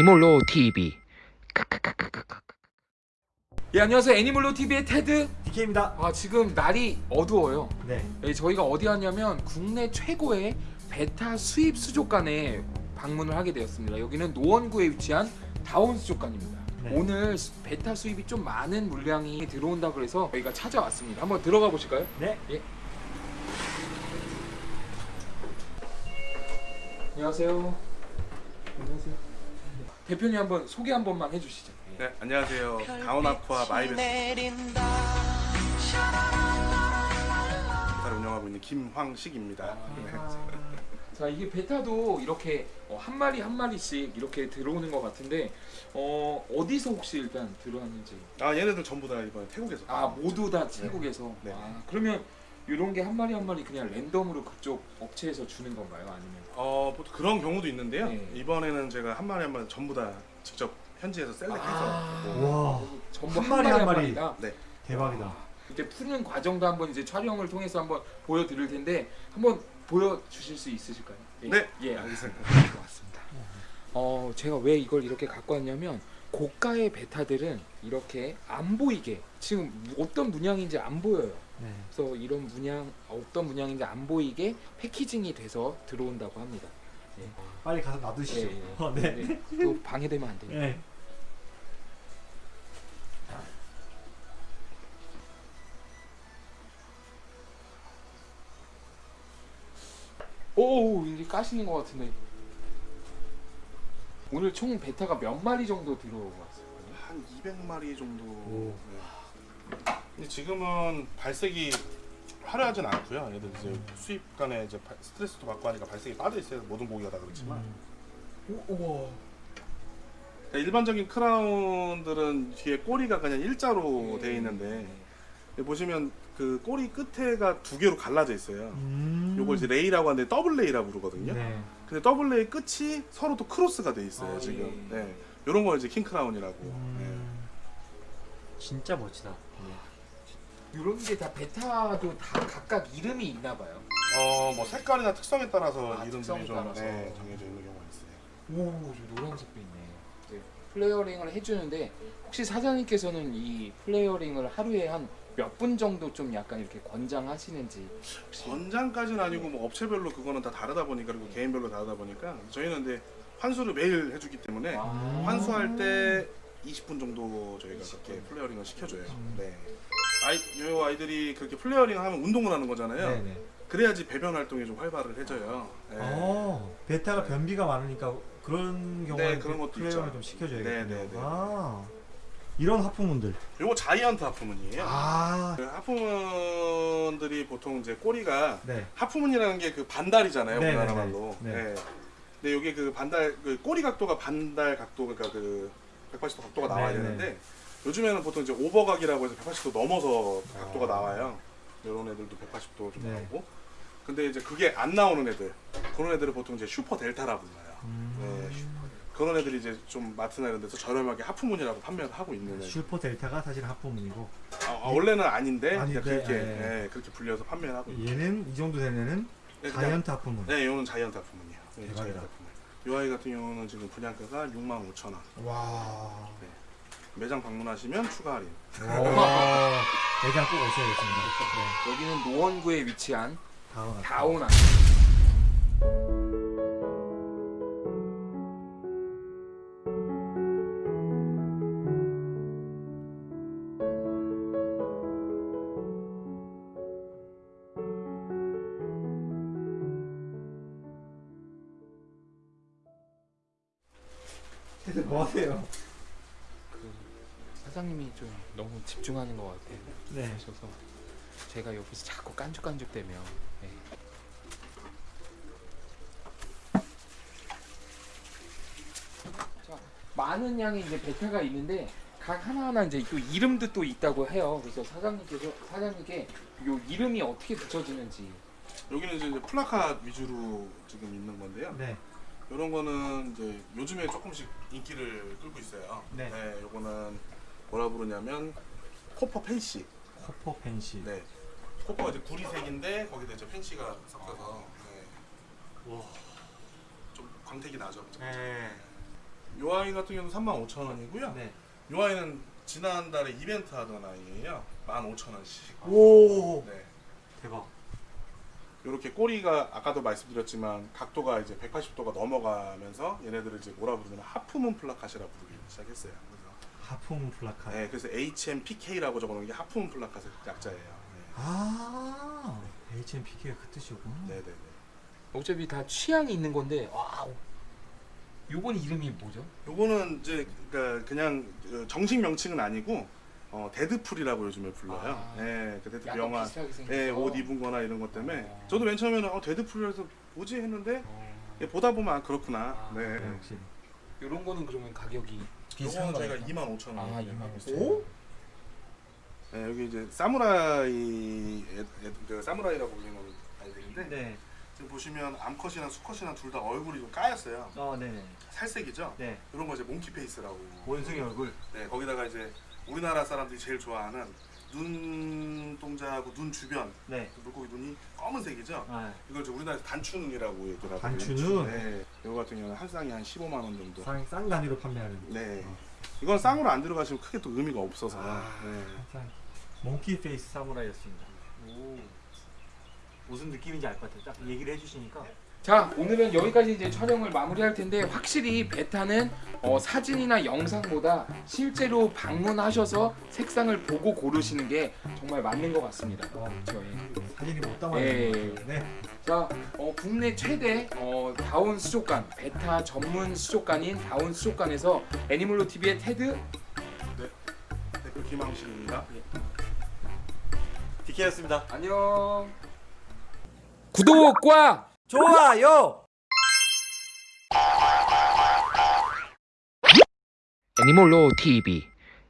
애니몰로 TV. 예 안녕하세요 애니몰로 TV의 테드. DK입니다. 아 지금 날이 어두워요. 네. 예, 저희가 어디 왔냐면 국내 최고의 베타 수입 수족관에 방문을 하게 되었습니다. 여기는 노원구에 위치한 다운 수족관입니다. 네. 오늘 수- 베타 수입이 좀 많은 물량이 들어온다 그래서 저희가 찾아왔습니다. 한번 들어가 보실까요? 네. 예. 안녕하세요. 안녕하세요. 대표님 한번 소개 한 번만 해주시죠. 네, 안녕하세요. 다운아쿠아 마이베스를 운영하고 있는 김황식입니다. 네. 자 이게 베타도 이렇게 어, 한 마리 한 마리씩 이렇게 들어오는 것 같은데 어, 어디서 혹시 일단 들어왔는지 아, 얘네들 전부 다 이번에 태국에서. 아 모두 다 태국에서 네. 아, 그러면 이런 게 한 마리 한 마리 그냥 랜덤으로 그쪽 업체에서 주는 건가요 아니면 어, 보통 그런 경우도 있는데요. 네. 이번에는 제가 한 마리 한 마리 전부 다 직접 현지에서 셀렉해서. 아. 뭐, 와. 전부 한 마리 한 마리. 마리다? 네. 대박이다. 이제 푸는 과정도 한번 이제 촬영을 통해서 한번 보여드릴 텐데 한번 보여주실 수 있으실까요? 예. 네. 예 알겠습니다. 고맙습니다. 어 제가 왜 이걸 이렇게 갖고 왔냐면 고가의 베타들은 이렇게 안 보이게 지금 어떤 문양인지 안 보여요. 네. 그래서 이런 문양 어떤 문양인지 안 보이게 패키징이 돼서 들어온다고 합니다. 빨리 가서 놔두시죠. 예, 예. 어, 네. 또 방해되면 안 되니까. 네. 오 이제 까시는 것 같은데 오늘 총 베타가 몇 마리 정도 들어왔어요? 한 200마리 정도. 오. 네. 근데 지금은 발색이 화려하진 않고요. 얘들 이제 수입 간에 이제 발- 스트레스도 받고 하니까 발색이 빠져 있어요. 모든 고기가 다 그렇지만. 음. 우와 그러니까 일반적인 crown들은 뒤에 꼬리가 그냥 일자로 네. 되어 있는데 보시면 그 꼬리 끝에가 두 개로 갈라져 있어요. 음. 요걸 이제 ray라고 하는데 double ray라고 부르거든요. 네. 근데 double ray 끝이 서로 또 크로스가 돼 있어요 아, 지금. 예. 네. 요런 걸 이제 king crown이라고. 음. 진짜 멋지다. 이런 게 다 베타도 다 각각 이름이 있나 봐요. 네. 어뭐 색깔이나 특성에 따라서 아, 이름들이 특성에 좀 따라서. 네, 정해져 있는 경우가 있어요. 오, 저 노란색도 있네. 네, flaring을 해주는데 혹시 사장님께서는 이 flaring을 하루에 한 몇 분 정도 좀 약간 이렇게 권장하시는지 혹시 권장까지는 아니고 뭐 업체별로 그거는 다 다르다 보니까 그리고 개인별로 다르다 보니까 저희는 근데 환수를 매일 해주기 때문에 아. 환수할 때 20분 정도 저희가 20분. 그렇게 flaring을 시켜줘요. 음. 네. 아이, 요 아이들이 그렇게 flaring 하면 운동을 하는 거잖아요. 네네. 그래야지 배변 활동이 좀 활발을 해져요. 네. 어, 베타가 네. 변비가 많으니까 그런 경우에 네, 그런 것도 flare를 있죠. 좀 시켜줘야겠군요. 네, 네, 네. 아, 이런 half moon들. 요거 자이언트 하프문이에요. 아, 그 하프문들이 보통 이제 꼬리가 네. 하프문이라는 게 그 반달이잖아요, 네, 우리나라 네, 말로. 네. 네. 근데 여기 그 반달 그 꼬리 각도가 반달 각도 그러니까 그 180도 각도가 나와야 네, 네. 되는데 요즘에는 보통 이제 오버각이라고 해서 180도 넘어서 각도가 아. 나와요. 이런 애들도 180도 좀 네. 나오고. 근데 이제 그게 안 나오는 애들 그런 애들을 보통 이제 슈퍼 델타라 불러요. 음. 네, 그런 애들이 이제 좀 마트나 이런 데서 저렴하게 half moon이라고 판매를 하고 있는 애. super delta가 사실 half moon이고 아, 아, 원래는 아닌데 아닌데, 그렇게 예. 예, 그렇게 불려서 판매를 하고 있는. 얘는 이 정도 되는 애는 네, 그냥- giant half moon. 네, 이거는 giant half moon이에요. 네, 대박이다. 이 아이 같은 경우는 지금 분양가가 6만 5천 원. 와. 매장 방문하시면 추가 할인. 와. 매장 꼭 오셔야겠습니다. 네. 여기는 노원구에 위치한 다운. 다오나. 대체 뭐 하세요? 그 사장님이 좀 너무 집중하는 것 같아요. 네. 하셔서 제가 여기서 자꾸 깐죽깐죽대며 네. 자, 많은 양의 이제 베타가 있는데 각 하나하나 이제 또 이름도 또 있다고 해요. 그래서 사장님께서 사장님께 요 이름이 어떻게 붙여지는지 여기는 이제 플라카 위주로 지금 있는 건데요. 네. 이런 거는 이제 요즘에 조금씩 인기를 끌고 있어요. 네. 네, 요거는 뭐라 부르냐면 copper fancy. copper fancy. 네. copper가 이제 구리색인데 거기다 이제 fancy가 섞여서 네. 와. 좀 광택이 나죠. 네. 요 아이 같은 경우는 35,000원이고요. 네. 요 아이는 지난달에 이벤트 하던 아이예요. 15,000원씩. 오. 네. 대박. 이렇게 꼬리가 아까도 말씀드렸지만 각도가 이제 180도가 넘어가면서 얘네들을 이제 뭐라 부르면 halfmoon plakat이라 부르기 시작했어요. 그래서 halfmoon plakat. 네, 그래서 HMPK라고 적어놓은 게 halfmoon plakat이 약자예요. 네. 아. HMPK가 그 뜻이었구나. 네, 네, 네. 어차피 다 취향이 있는 건데 와 요건 이름이 뭐죠? 요거는 이제 그러니까 그냥 그 정식 명칭은 아니고 어, 데드풀이라고 요즘에 불러요. 아. 네, 그 데드풀 영화, 네, 옷 입은 거나 이런 것 때문에 어. 저도 맨 처음에는 어, 데드풀이라서 뭐지 했는데 어. 예, 보다 보면 아, 그렇구나. 아, 네. 네, 역시. 요런 거는 그러면 가격이 요거는 저희가 거예요? 25,000원. 아, 25,000원. 오? 네, 여기 이제 사무라이 애- 애- 그 사무라이라고 불리는 아이들인데 네. 지금 보시면 암컷이랑 수컷이랑 둘 다 얼굴이 좀 까였어요. 어, 네네. 살색이죠. 네. 이런 거 이제 monkey face라고. 원숭이 얼굴. 네, 거기다가 이제 우리나라 사람들이 제일 좋아하는 눈동자하고 눈 주변 네. 물고기 눈이 검은색이죠. 아, 이걸 이제 우리나라에서 단추눈이라고 하거든요. 단추눈? 네. 이거 같은 경우는 한 쌍이 한 15만 원 정도. 쌍, 쌍 단위로 판매하는. 네. 어. 이건 쌍으로 안 들어가시면 크게 또 의미가 없어서. 아. 네. 쌍. monkey face 사무라이였습니다. 오. 무슨 느낌인지 알 것 같아요. 딱 얘기를 해주시니까. 자 오늘은 여기까지 이제 촬영을 마무리할 텐데 확실히 betta는 어, 사진이나 영상보다 실제로 방문하셔서 색상을 보고 고르시는 게 정말 맞는 것 같습니다. 어, 저희. 사진이 못 담아야 예. 네. 자, 어, 국내 최대 어, 다운 수족관, 베타 전문 수족관인 다운 수족관에서 애니멀로 TV의 테드 대표 김항식입니다. 디케였습니다. 안녕. 구독과 좋아요. 애니멀로 TV